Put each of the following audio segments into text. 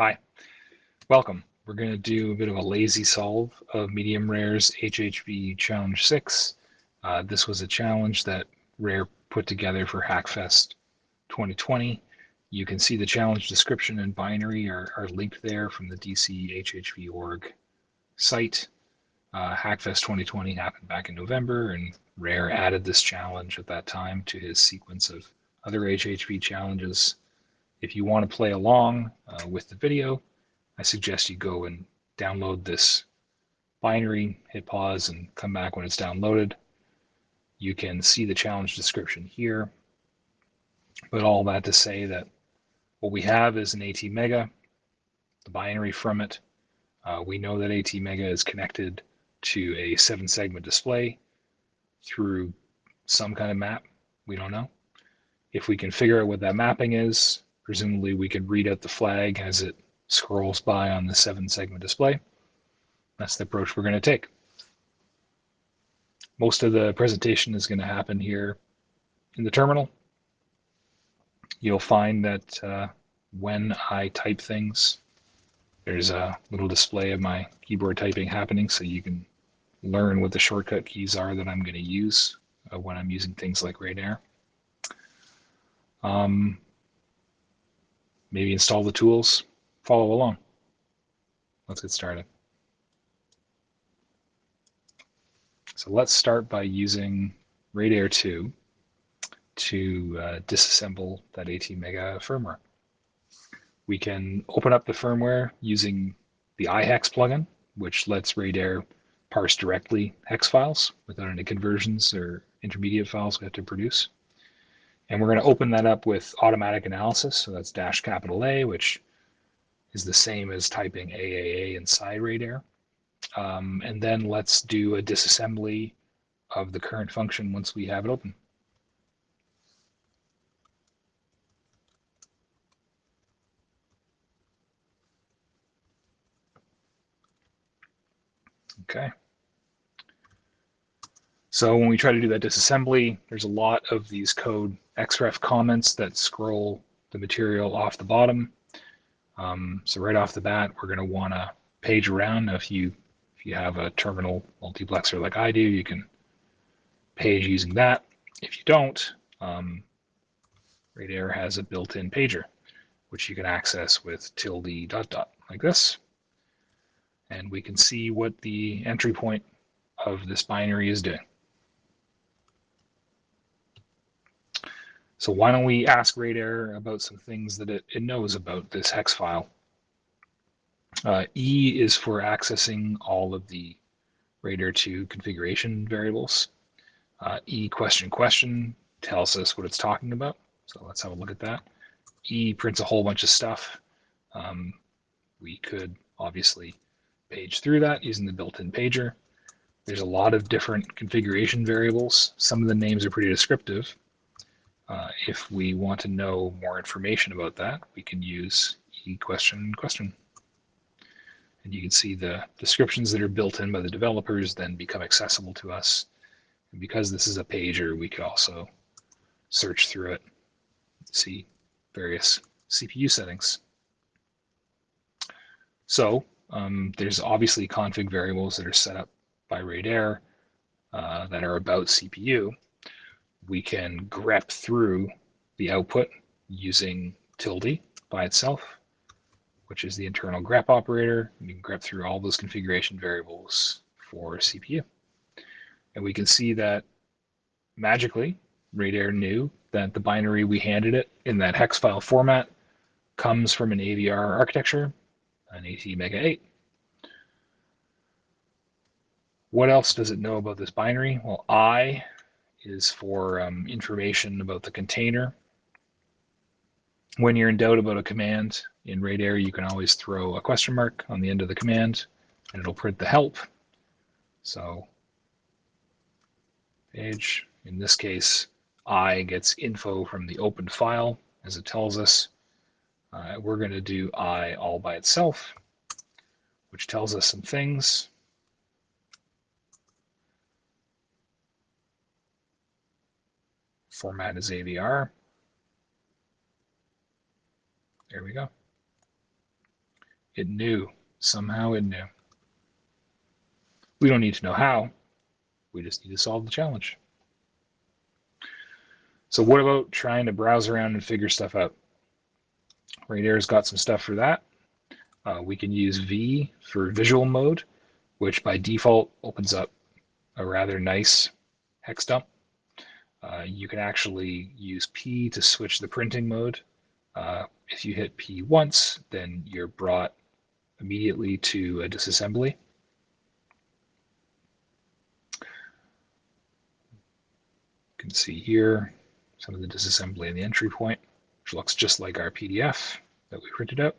Hi, welcome. We're going to do a bit of a lazy solve of Medium Rare's HHV Challenge 6. Uh, this was a challenge that Rare put together for Hackfest 2020. You can see the challenge description and binary are, are linked there from the DC HHV org site. Uh, Hackfest 2020 happened back in November, and Rare added this challenge at that time to his sequence of other HHV challenges if you want to play along uh, with the video, I suggest you go and download this binary, hit pause, and come back when it's downloaded. You can see the challenge description here. But all that to say that what we have is an ATmega, the binary from it. Uh, we know that ATmega is connected to a seven segment display through some kind of map. We don't know. If we can figure out what that mapping is, Presumably we could read out the flag as it scrolls by on the seven segment display. That's the approach we're going to take. Most of the presentation is going to happen here in the terminal. You'll find that uh, when I type things, there's a little display of my keyboard typing happening so you can learn what the shortcut keys are that I'm going to use uh, when I'm using things like Radar. Um, maybe install the tools, follow along. Let's get started. So let's start by using Radar 2 to uh, disassemble that ATmega firmware. We can open up the firmware using the iHex plugin, which lets Radar parse directly hex files without any conversions or intermediate files we have to produce. And we're going to open that up with automatic analysis. So that's dash capital A, which is the same as typing AAA inside Radar. Um, and then let's do a disassembly of the current function once we have it open. Okay. So when we try to do that disassembly, there's a lot of these code XREF comments that scroll the material off the bottom. Um, so right off the bat, we're going to want to page around. Now, if you if you have a terminal multiplexer like I do, you can page using that. If you don't, um, Radar has a built-in pager, which you can access with tilde dot dot like this. And we can see what the entry point of this binary is doing. So why don't we ask Radar about some things that it, it knows about this hex file. Uh, e is for accessing all of the Radar 2 configuration variables. Uh, e question question tells us what it's talking about. So let's have a look at that. E prints a whole bunch of stuff. Um, we could obviously page through that using the built-in pager. There's a lot of different configuration variables. Some of the names are pretty descriptive, uh, if we want to know more information about that, we can use e-question question. And you can see the descriptions that are built in by the developers then become accessible to us. And because this is a pager, we could also search through it, see various CPU settings. So um, there's obviously config variables that are set up by Radar uh, that are about CPU we can grep through the output using tilde by itself, which is the internal grep operator. We can grep through all those configuration variables for CPU. And we can see that magically, Radar knew that the binary we handed it in that hex file format comes from an AVR architecture, an ATmega 8. What else does it know about this binary? Well, I is for um, information about the container. When you're in doubt about a command in Radar, you can always throw a question mark on the end of the command and it'll print the help. So page, in this case, I gets info from the open file as it tells us. Uh, we're going to do I all by itself, which tells us some things. Format is AVR. There we go. It knew. Somehow it knew. We don't need to know how. We just need to solve the challenge. So what about trying to browse around and figure stuff out? Radare's got some stuff for that. Uh, we can use V for visual mode, which by default opens up a rather nice hex dump. Uh, you can actually use P to switch the printing mode. Uh, if you hit P once, then you're brought immediately to a disassembly. You can see here some of the disassembly in the entry point, which looks just like our PDF that we printed out.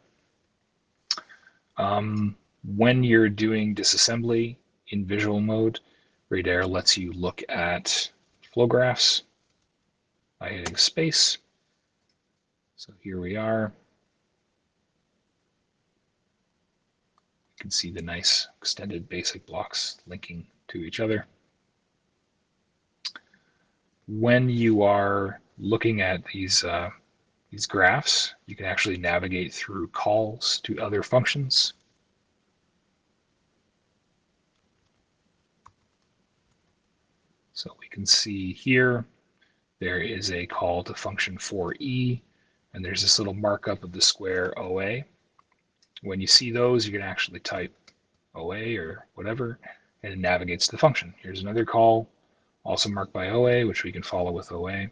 Um, when you're doing disassembly in visual mode, Radare lets you look at flow graphs by hitting space. So here we are. You can see the nice extended basic blocks linking to each other. When you are looking at these uh, these graphs, you can actually navigate through calls to other functions. We can see here, there is a call to function 4e, and there's this little markup of the square OA. When you see those, you can actually type OA or whatever, and it navigates the function. Here's another call, also marked by OA, which we can follow with OA.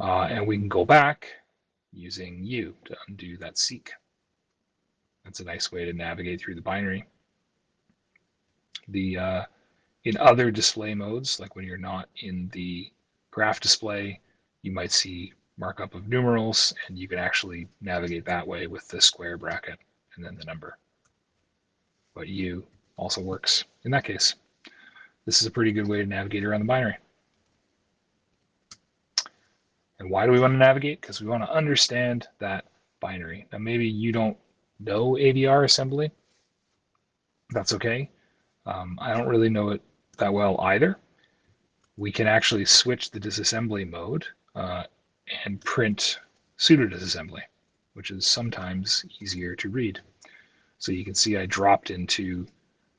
Uh, and we can go back using U to undo that seek. That's a nice way to navigate through the binary. The uh, In other display modes, like when you're not in the graph display, you might see markup of numerals, and you can actually navigate that way with the square bracket and then the number. But U also works in that case. This is a pretty good way to navigate around the binary. And why do we want to navigate? Because we want to understand that binary. Now, maybe you don't know AVR assembly. That's okay. Um, I don't really know it that well either. We can actually switch the disassembly mode uh, and print pseudo disassembly, which is sometimes easier to read. So you can see I dropped into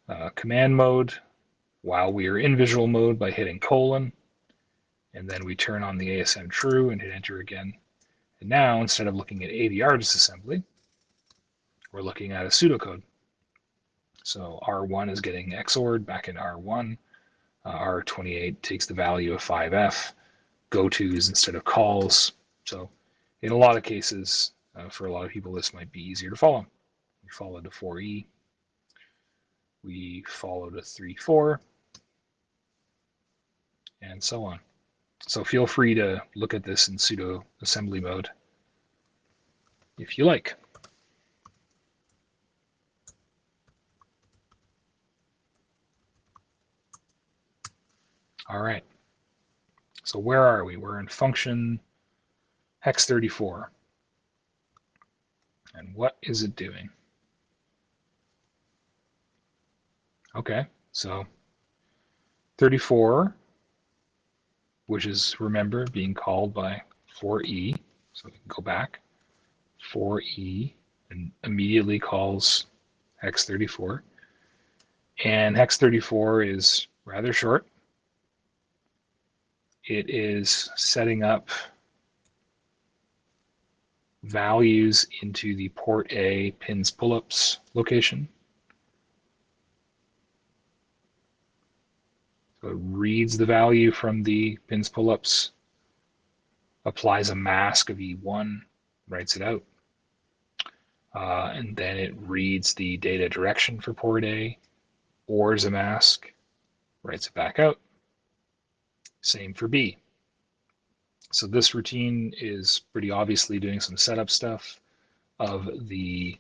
uh, command mode while we are in visual mode by hitting colon and then we turn on the ASM true and hit enter again. And now, instead of looking at AVR disassembly, we're looking at a pseudocode. So R1 is getting XORed back in R1. Uh, R28 takes the value of 5F, go-tos instead of calls. So in a lot of cases, uh, for a lot of people, this might be easier to follow. We follow to 4E. We follow to 3-4, and so on. So feel free to look at this in pseudo assembly mode if you like. All right. So where are we? We're in function hex 34. And what is it doing? Okay, so 34 which is, remember, being called by 4e. So we can go back, 4e, and immediately calls hex 34. And hex 34 is rather short. It is setting up values into the port A pins pull-ups location. So it reads the value from the pins pull-ups, applies a mask of E1, writes it out. Uh, and then it reads the data direction for port A, ORs a mask, writes it back out. Same for B. So this routine is pretty obviously doing some setup stuff of the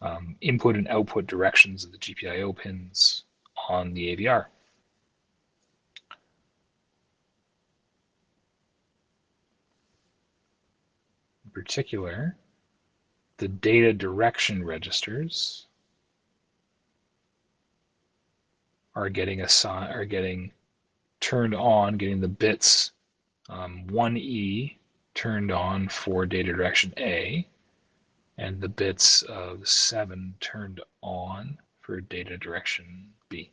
um, input and output directions of the GPIO pins on the AVR. In particular, the data direction registers are getting assigned are getting turned on, getting the bits um, 1E turned on for data direction A, and the bits of 7 turned on for data direction B.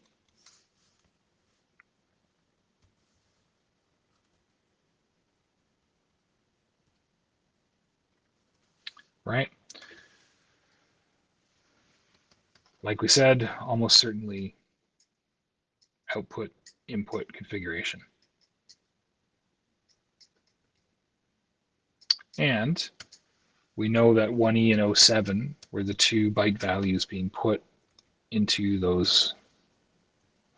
Right? Like we said, almost certainly output input configuration. And we know that 1E and 07 were the two byte values being put into those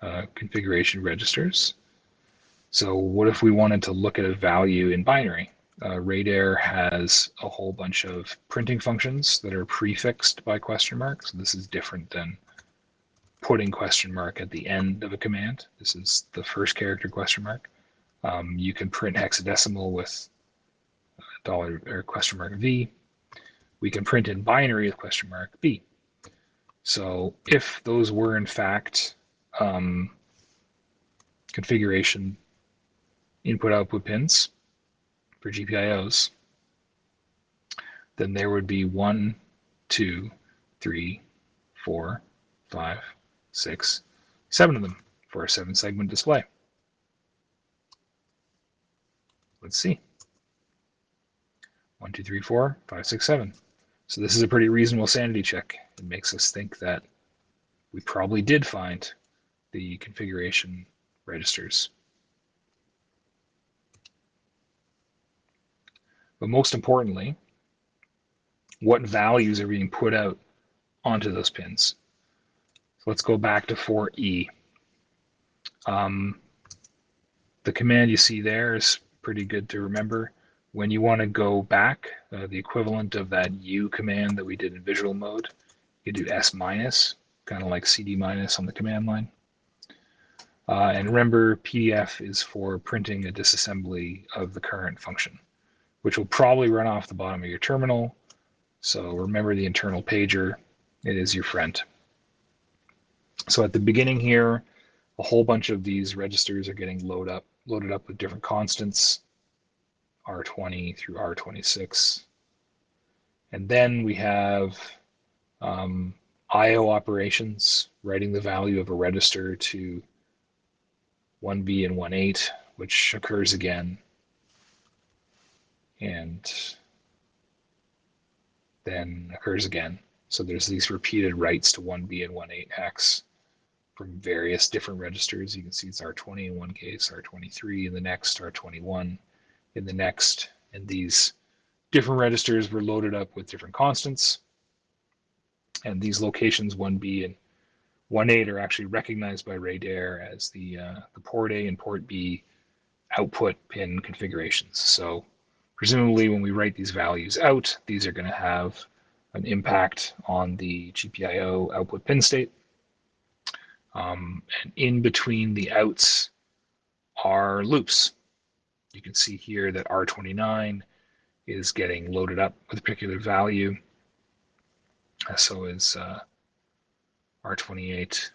uh, configuration registers. So what if we wanted to look at a value in binary? Uh, Radar has a whole bunch of printing functions that are prefixed by question marks. This is different than putting question mark at the end of a command. This is the first character question mark. Um, you can print hexadecimal with dollar or question mark V. We can print in binary with question mark B. So if those were in fact um, configuration input output pins for GPIOs, then there would be one, two, three, four, five, six, seven of them for a seven segment display. Let's see. One, two, three, four, five, six, seven. So this is a pretty reasonable sanity check. It makes us think that we probably did find the configuration registers. But most importantly, what values are being put out onto those pins? So let's go back to 4E. Um, the command you see there is pretty good to remember. When you want to go back, uh, the equivalent of that U command that we did in visual mode, you do S minus, kind of like CD minus on the command line. Uh, and remember, PDF is for printing a disassembly of the current function, which will probably run off the bottom of your terminal. So remember the internal pager, it is your friend. So at the beginning here, a whole bunch of these registers are getting load up, loaded up with different constants, R20 through R26. And then we have um, IO operations, writing the value of a register to 1B and 1.8, which occurs again. And then occurs again. So there's these repeated writes to 1B and 1.8 hex from various different registers. You can see it's R20 in one case, R23 in the next, R21 in the next. And these different registers were loaded up with different constants. And these locations 1B and 1.8 are actually recognized by Radar as the, uh, the port A and port B output pin configurations. So presumably when we write these values out, these are going to have an impact on the GPIO output pin state. Um, and in between the outs are loops. You can see here that R29 is getting loaded up with a particular value. So is uh, R28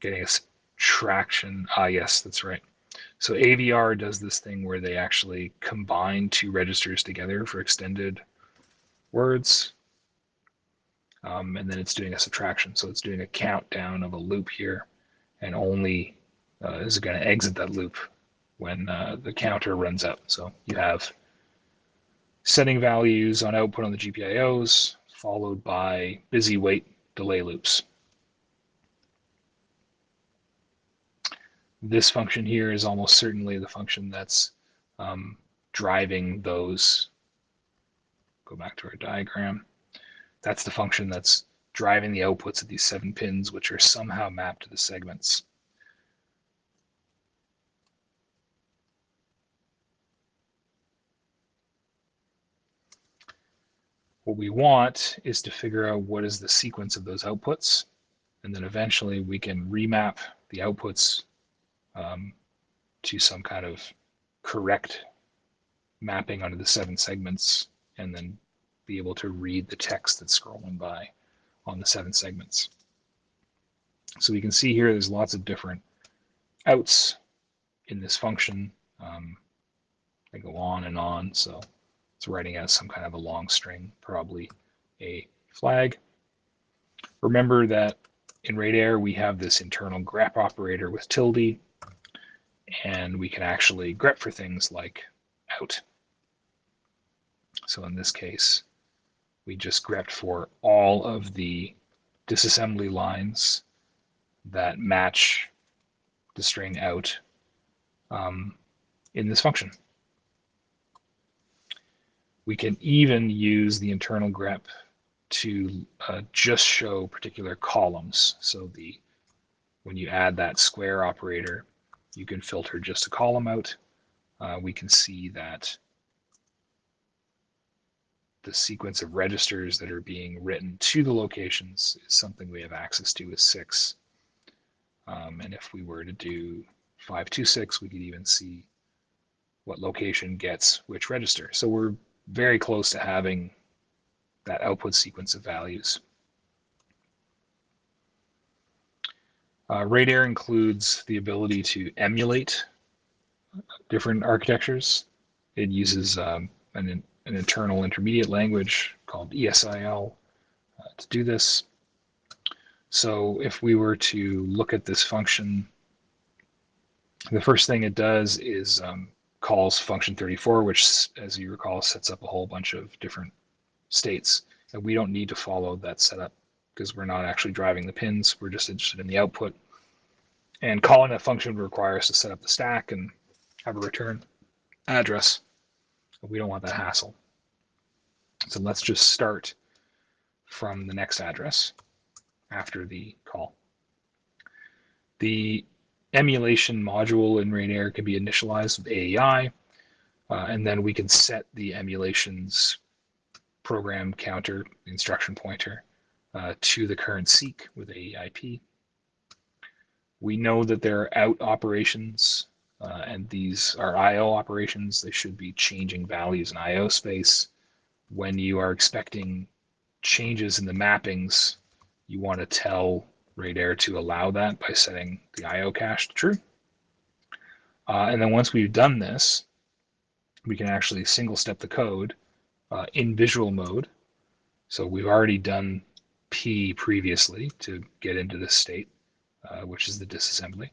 getting a subtraction. Ah, yes, that's right. So AVR does this thing where they actually combine two registers together for extended words um, and then it's doing a subtraction. So it's doing a countdown of a loop here, and only uh, is going to exit that loop when uh, the counter runs out. So you have setting values on output on the GPIOs, followed by busy wait delay loops. This function here is almost certainly the function that's um, driving those. Go back to our diagram. That's the function that's driving the outputs of these seven pins, which are somehow mapped to the segments. What we want is to figure out what is the sequence of those outputs, and then eventually we can remap the outputs um, to some kind of correct mapping onto the seven segments, and then be able to read the text that's scrolling by on the seven segments. So we can see here there's lots of different outs in this function. Um, they go on and on. So It's writing out some kind of a long string, probably a flag. Remember that in Radar we have this internal grep operator with tilde, and we can actually grep for things like out. So in this case, we just grepped for all of the disassembly lines that match the string out um, in this function. We can even use the internal grep to uh, just show particular columns. So the when you add that square operator, you can filter just a column out. Uh, we can see that the sequence of registers that are being written to the locations is something we have access to with 6. Um, and if we were to do 526, we could even see what location gets which register. So we're very close to having that output sequence of values. Uh, Radar includes the ability to emulate different architectures. It uses um, an, an internal intermediate language called ESIL uh, to do this. So if we were to look at this function, the first thing it does is um, calls function 34, which, as you recall, sets up a whole bunch of different states. And we don't need to follow that setup because we're not actually driving the pins. We're just interested in the output. And calling that function would require us to set up the stack and have a return address. We don't want that hassle. So let's just start from the next address after the call. The emulation module in Radar can be initialized with AEI, uh, and then we can set the emulation's program counter instruction pointer uh, to the current seek with AEIP. We know that there are out operations, uh, and these are I.O. operations. They should be changing values in I.O. space. When you are expecting changes in the mappings, you want to tell Radar to allow that by setting the IO cache to true. Uh, and then once we've done this, we can actually single step the code uh, in visual mode. So we've already done P previously to get into this state, uh, which is the disassembly.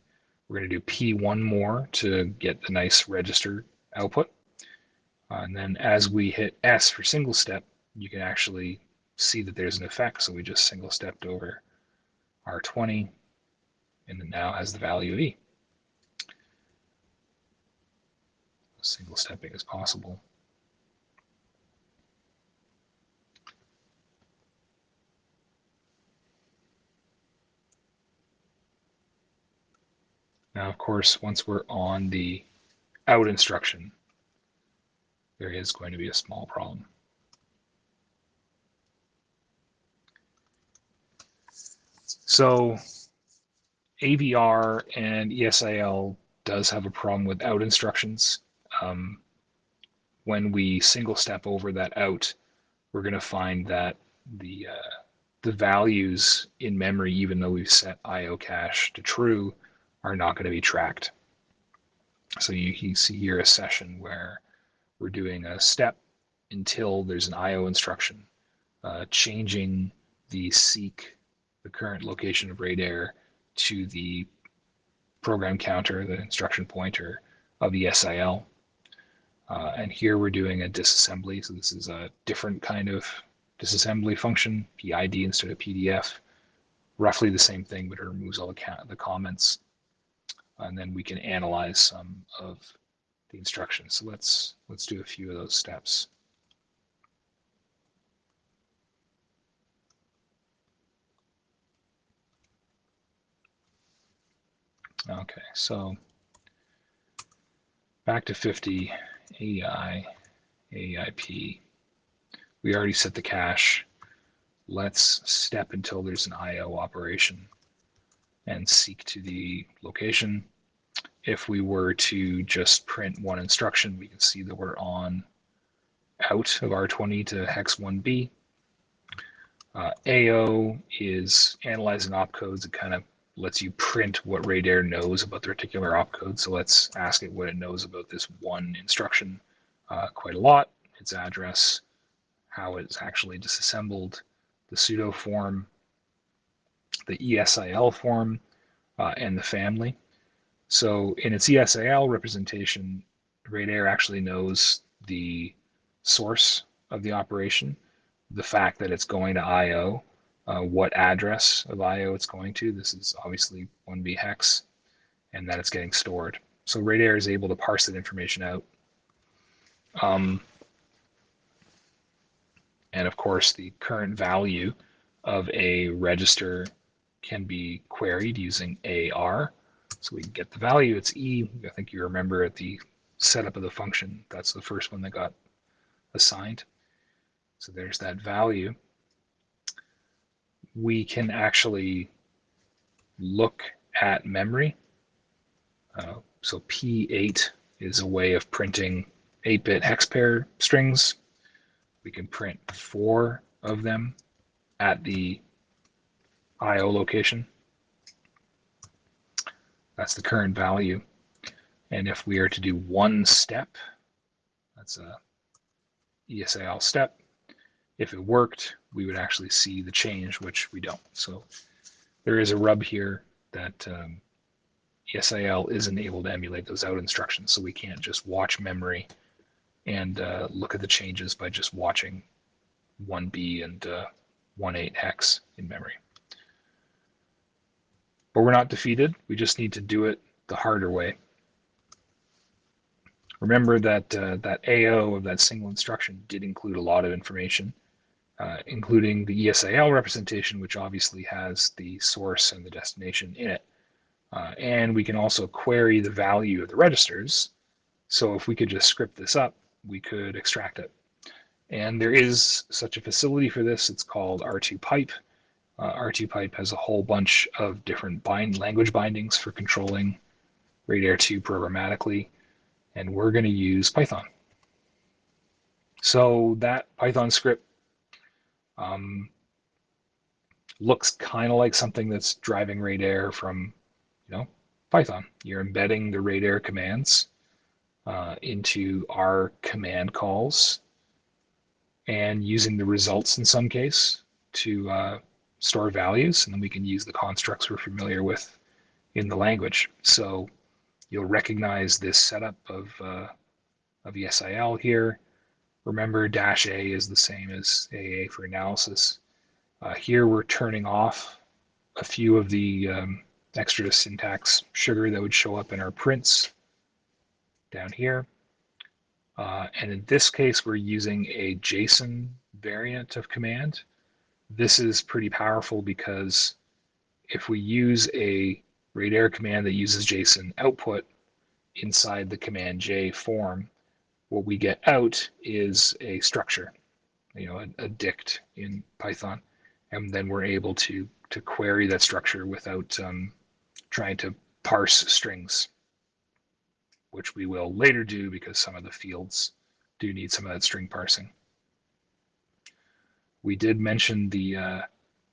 We're going to do P1 more to get the nice register output. Uh, and then as we hit S for single step, you can actually see that there's an effect. So we just single stepped over R20 and it now has the value of E. Single stepping is possible. Now, of course, once we're on the out instruction, there is going to be a small problem. So AVR and ESIL does have a problem with out instructions. Um, when we single step over that out, we're going to find that the uh, the values in memory, even though we've set IO cache to true, are not going to be tracked. So you, you see here a session where we're doing a step until there's an IO instruction, uh, changing the seek the current location of radar to the program counter, the instruction pointer of the SIL. Uh, and here we're doing a disassembly. So this is a different kind of disassembly function, PID instead of PDF. Roughly the same thing, but it removes all the, the comments. And then we can analyze some of the instructions. So let's let's do a few of those steps. Okay, so back to 50, AI, AIP. We already set the cache. Let's step until there's an IO operation and seek to the location. If we were to just print one instruction, we can see that we're on out of R20 to hex 1B. Uh, AO is analyzing opcodes. It kind of lets you print what radar knows about the particular opcode. So let's ask it what it knows about this one instruction uh, quite a lot. its address, how it's actually disassembled, the pseudo form, the ESIL form, uh, and the family. So in its ESIL representation, Radare actually knows the source of the operation, the fact that it's going to I.O., uh, what address of I.O. it's going to. This is obviously 1B hex, and that it's getting stored. So Radare is able to parse that information out. Um, and of course, the current value of a register can be queried using AR. So we get the value, it's E. I think you remember at the setup of the function, that's the first one that got assigned. So there's that value. We can actually look at memory. Uh, so P8 is a way of printing 8-bit hex pair strings. We can print four of them at the IO location. That's the current value. And if we are to do one step, that's a ESIL step. If it worked, we would actually see the change, which we don't. So there is a rub here that um, ESIL isn't able to emulate those out instructions. So we can't just watch memory and uh, look at the changes by just watching 1B and uh, 1.8 hex in memory. But we're not defeated. We just need to do it the harder way. Remember that uh, that AO of that single instruction did include a lot of information, uh, including the ESIL representation, which obviously has the source and the destination in it. Uh, and we can also query the value of the registers. So if we could just script this up, we could extract it. And there is such a facility for this. It's called R2Pipe. Uh, R2Pipe has a whole bunch of different bind language bindings for controlling Radar 2 programmatically, and we're going to use Python. So that Python script um, looks kind of like something that's driving Radar from, you know, Python. You're embedding the Radar commands uh, into our command calls and using the results in some case to uh, store values, and then we can use the constructs we're familiar with in the language. So you'll recognize this setup of, uh, of ESIL here. Remember, dash A is the same as AA for analysis. Uh, here we're turning off a few of the um, extra syntax sugar that would show up in our prints down here. Uh, and in this case, we're using a JSON variant of command. This is pretty powerful because if we use a Radare command that uses JSON output inside the command J form, what we get out is a structure, you know, a, a dict in Python. And then we're able to, to query that structure without um, trying to parse strings, which we will later do because some of the fields do need some of that string parsing. We did mention the uh,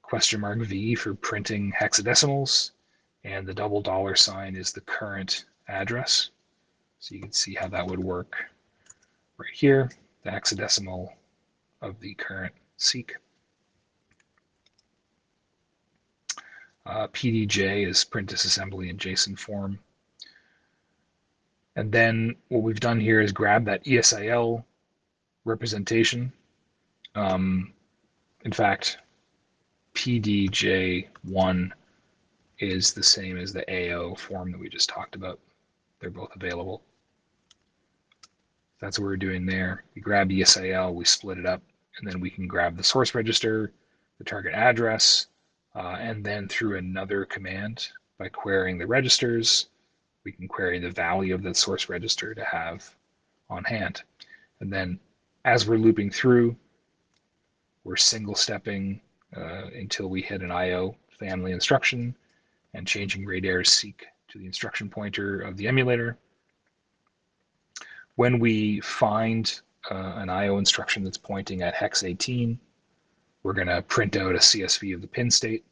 question mark V for printing hexadecimals, and the double dollar sign is the current address. So you can see how that would work right here, the hexadecimal of the current seek. Uh, PDJ is print disassembly in JSON form. And then what we've done here is grab that ESIL representation um, in fact, PDJ1 is the same as the AO form that we just talked about. They're both available. That's what we're doing there. We grab ESIL, we split it up, and then we can grab the source register, the target address, uh, and then through another command by querying the registers, we can query the value of the source register to have on hand. And then as we're looping through, we're single stepping uh, until we hit an IO family instruction and changing Radare's seek to the instruction pointer of the emulator. When we find uh, an IO instruction that's pointing at hex 18, we're going to print out a CSV of the pin state.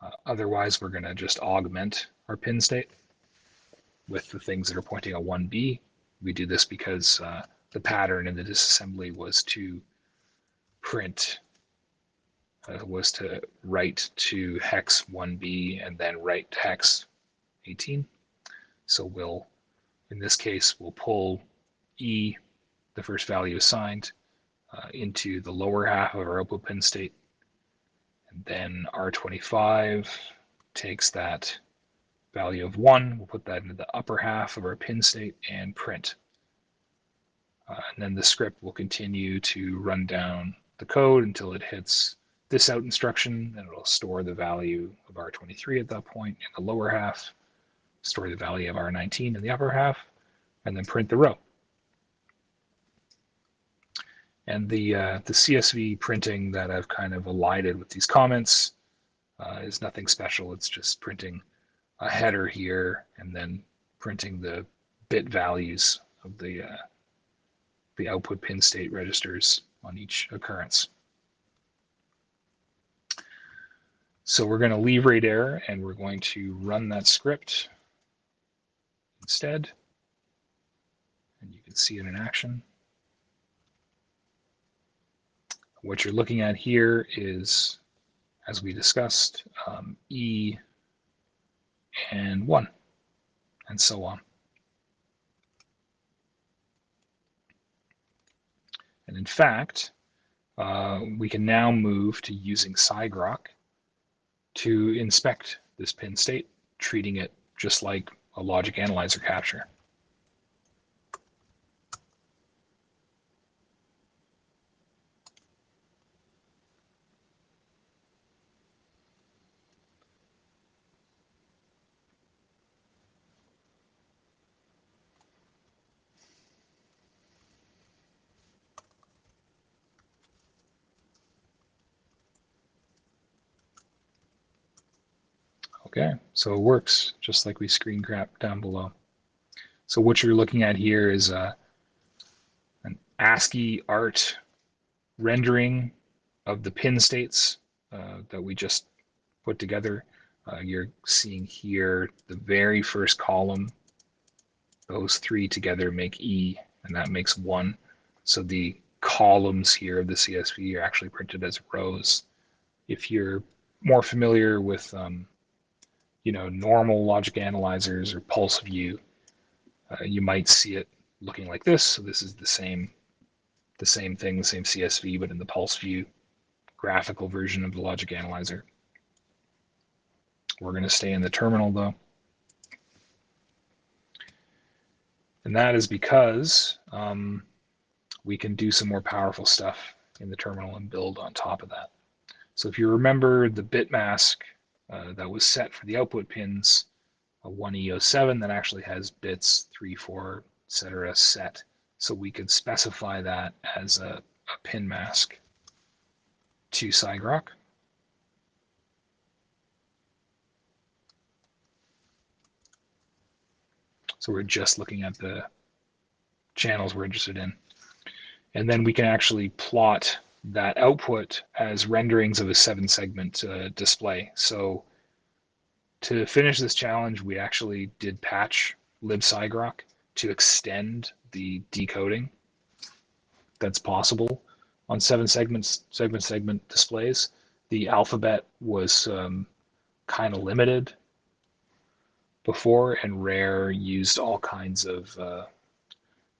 Uh, otherwise, we're going to just augment our pin state with the things that are pointing at 1B. We do this because uh, the pattern in the disassembly was to print uh, was to write to hex 1b and then write hex 18. So we'll, in this case, we'll pull E, the first value assigned, uh, into the lower half of our output pin state. And then R25 takes that value of 1, we'll put that into the upper half of our pin state and print. Uh, and then the script will continue to run down the code until it hits this out instruction, and it'll store the value of R23 at that point in the lower half, store the value of R19 in the upper half, and then print the row. And the, uh, the CSV printing that I've kind of elided with these comments uh, is nothing special. It's just printing a header here and then printing the bit values of the, uh, the output pin state registers on each occurrence. So we're going to leave radare and we're going to run that script instead. And you can see it in action. What you're looking at here is, as we discussed, um, E and 1, and so on. And in fact, uh, we can now move to using sigrok to inspect this pin state, treating it just like a logic analyzer capture. Okay, so it works just like we screen grabbed down below. So what you're looking at here is uh, an ASCII art rendering of the pin states uh, that we just put together. Uh, you're seeing here the very first column. Those three together make E, and that makes one. So the columns here of the CSV are actually printed as rows. If you're more familiar with um, you know, normal logic analyzers or PulseView, uh, you might see it looking like this. So this is the same, the same thing, the same CSV, but in the PulseView graphical version of the logic analyzer. We're going to stay in the terminal though. And that is because um, we can do some more powerful stuff in the terminal and build on top of that. So if you remember the bit mask uh, that was set for the output pins, a 1E07 that actually has bits 3, 4, etc. set. So we could specify that as a, a pin mask to sigrok. So we're just looking at the channels we're interested in. And then we can actually plot that output as renderings of a seven segment uh, display. So to finish this challenge, we actually did patch libsigrok to extend the decoding that's possible on seven segments, segment segment displays. The alphabet was um, kind of limited before, and Rare used all kinds of uh,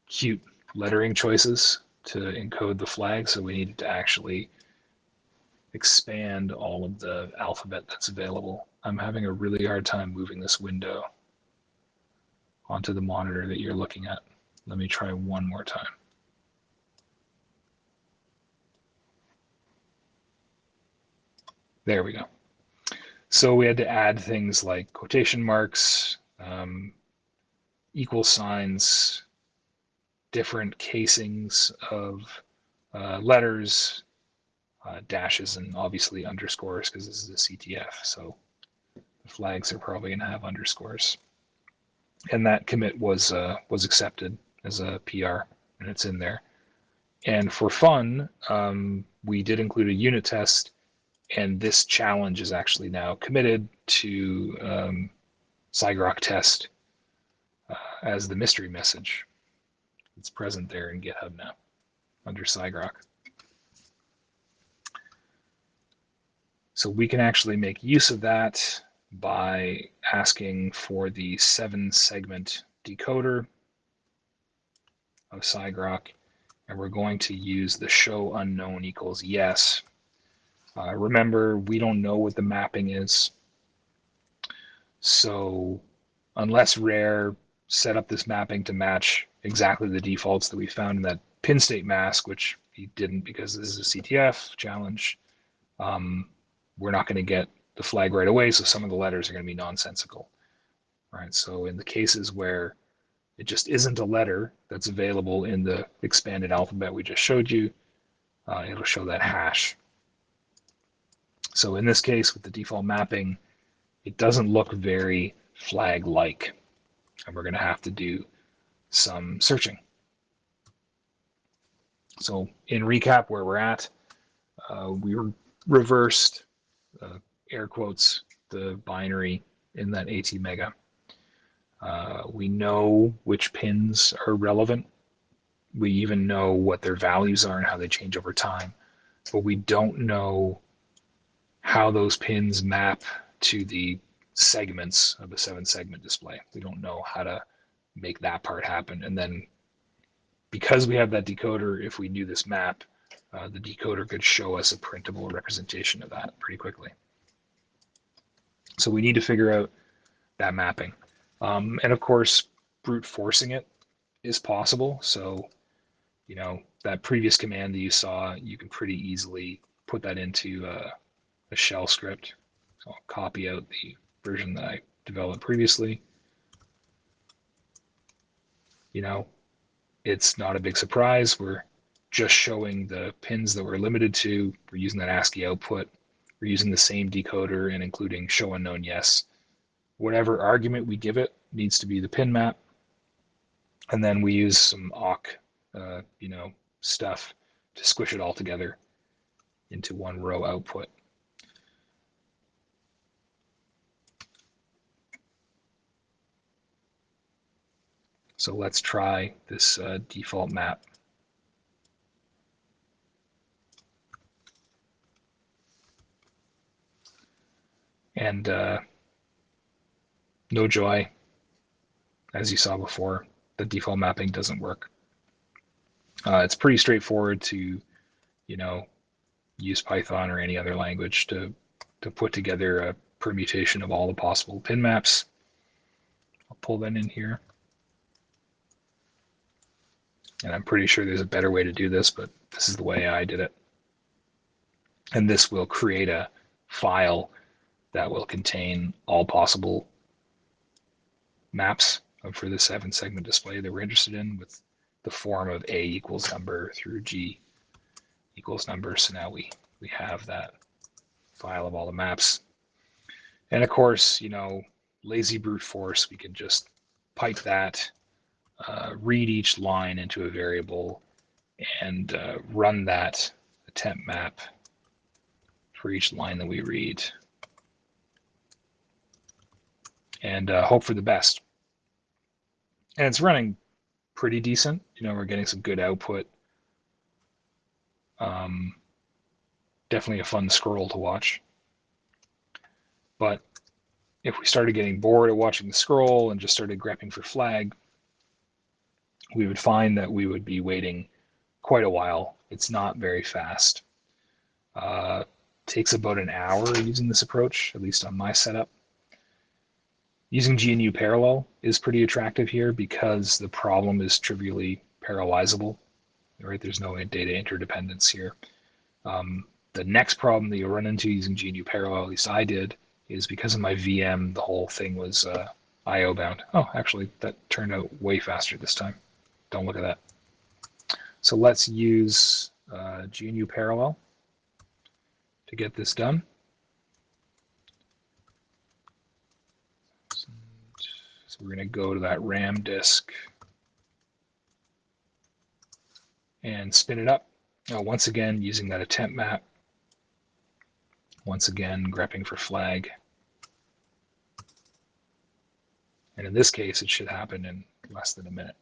cute lettering choices to encode the flag, so we needed to actually expand all of the alphabet that's available. I'm having a really hard time moving this window onto the monitor that you're looking at. Let me try one more time. There we go. So we had to add things like quotation marks, um, equal signs, different casings of uh, letters, uh, dashes, and obviously underscores because this is a CTF. So the flags are probably going to have underscores. And that commit was uh, was accepted as a PR, and it's in there. And for fun, um, we did include a unit test, and this challenge is actually now committed to um, sigrok test uh, as the mystery message. It's present there in GitHub now under sigrok. So we can actually make use of that by asking for the seven segment decoder of sigrok, and we're going to use the show unknown equals yes. Uh, remember, we don't know what the mapping is. So unless Rare set up this mapping to match exactly the defaults that we found in that pin state mask, which he didn't because this is a CTF challenge, um, we're not going to get the flag right away, so some of the letters are going to be nonsensical. Right. So in the cases where it just isn't a letter that's available in the expanded alphabet we just showed you, uh, it'll show that hash. So in this case, with the default mapping, it doesn't look very flag-like, and we're going to have to do some searching. So in recap, where we're at, uh, we reversed uh, air quotes, the binary in that ATmega. Uh, we know which pins are relevant. We even know what their values are and how they change over time. But we don't know how those pins map to the segments of the seven segment display. We don't know how to make that part happen. And then because we have that decoder, if we knew this map, uh, the decoder could show us a printable representation of that pretty quickly. So we need to figure out that mapping. Um, and of course, brute forcing it is possible. So, you know, that previous command that you saw, you can pretty easily put that into uh, a shell script. So I'll copy out the version that I developed previously. You know, it's not a big surprise. We're just showing the pins that we're limited to. We're using that ASCII output. We're using the same decoder and including show unknown yes. Whatever argument we give it needs to be the pin map. And then we use some awk, uh, you know, stuff to squish it all together into one row output. So let's try this uh, default map. And uh, no joy, as you saw before, the default mapping doesn't work. Uh, it's pretty straightforward to, you know, use Python or any other language to, to put together a permutation of all the possible pin maps. I'll pull that in here. And I'm pretty sure there's a better way to do this, but this is the way I did it. And this will create a file that will contain all possible maps for the seven segment display that we're interested in with the form of A equals number through G equals number. So now we, we have that file of all the maps. And of course, you know, lazy brute force, we can just pipe that, uh, read each line into a variable and uh, run that attempt map for each line that we read and uh, hope for the best. And it's running pretty decent. You know, we're getting some good output. Um, definitely a fun scroll to watch. But if we started getting bored of watching the scroll and just started grepping for flag, we would find that we would be waiting quite a while. It's not very fast. Uh, takes about an hour using this approach, at least on my setup. Using GNU parallel is pretty attractive here because the problem is trivially parallelizable, right? There's no data interdependence here. Um, the next problem that you'll run into using GNU parallel, at least I did, is because of my VM, the whole thing was uh, IO bound. Oh, actually, that turned out way faster this time. Don't look at that. So let's use uh, GNU parallel to get this done. So we're going to go to that RAM disk and spin it up. Now, once again, using that attempt map. Once again, grepping for flag. And in this case, it should happen in less than a minute.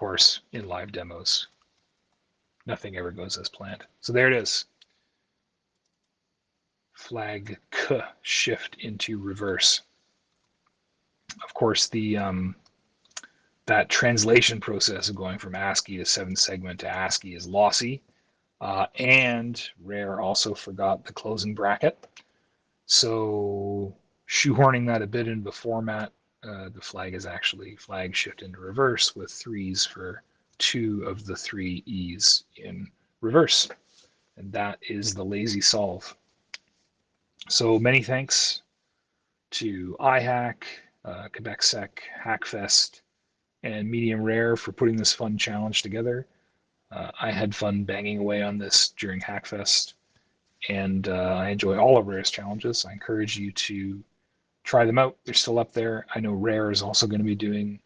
Course, in live demos, nothing ever goes as planned. So there it is. Flag K shift into reverse. Of course, the um, that translation process of going from ASCII to seven segment to ASCII is lossy. Uh, and Rare also forgot the closing bracket. So shoehorning that a bit into the format, uh, the flag is actually flag shift into reverse with threes for two of the three E's in reverse. And that is the lazy solve. So many thanks to iHack, uh, Quebec Sec, Hackfest, and Medium Rare for putting this fun challenge together. Uh, I had fun banging away on this during Hackfest, and uh, I enjoy all of Rare's challenges. I encourage you to try them out. They're still up there. I know Rare is also going to be doing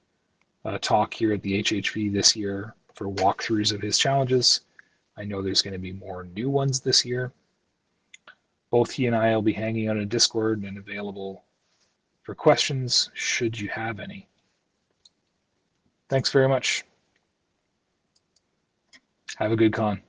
a talk here at the HHV this year for walkthroughs of his challenges. I know there's going to be more new ones this year. Both he and I will be hanging out in Discord and available for questions should you have any. Thanks very much. Have a good con.